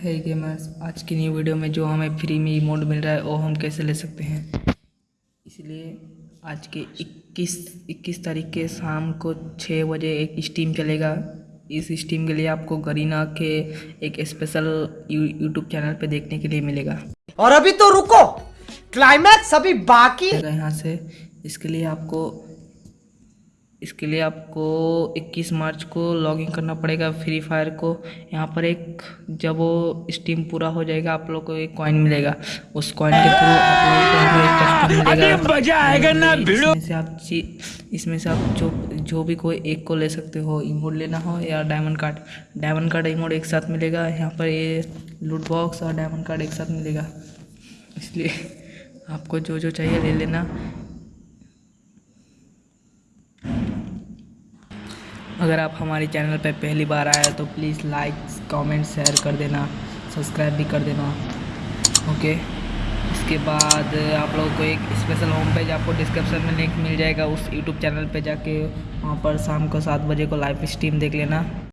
है गेमर्स आज की न्यू वीडियो में जो हमें फ्री में इमोट मिल रहा है वो हम कैसे ले सकते हैं? इसलिए आज के 21 21 तारीख के शाम को छः बजे एक स्टीम चलेगा। इस स्टीम के लिए आपको गरीना के एक स्पेशल यूट्यूब चैनल पे देखने के लिए मिलेगा। और अभी तो रुको क्लाइमैक्स अभी बाकी। है। यहाँ से। इसके लिए आपको इसके लिए आपको 21 मार्च को लॉगिन करना पड़ेगा फ्री फायर को। यहाँ पर एक जब वो स्टीम पूरा हो जाएगा आप लोग को एक कॉइन मिलेगा। उस कॉइन के थ्रू आप लोगों को एक मिलेगा। आएगा ना इसमें से आप ची- इसमें से आप जो जो भी कोई एक को ले सकते हो इमोट लेना हो या diamond card diamond card emote एक साथ मिलेगा। यहाँ पर ये लूट बॉक्स और डायमंड कार्ड एक साथ मिलेगा। इसलिए आपको जो जो चाहिए ले लेना। अगर आप हमारे चैनल पर पहली बार आए तो प्लीज़ लाइक कमेंट शेयर कर देना सब्सक्राइब भी कर देना ओके इसके बाद आप लोगों को एक स्पेशल होम पेज आपको डिस्क्रिप्शन में लिंक मिल जाएगा, उस यूट्यूब चैनल पे जाके वहाँ पर शाम को सात बजे को लाइव स्ट्रीम देख लेना।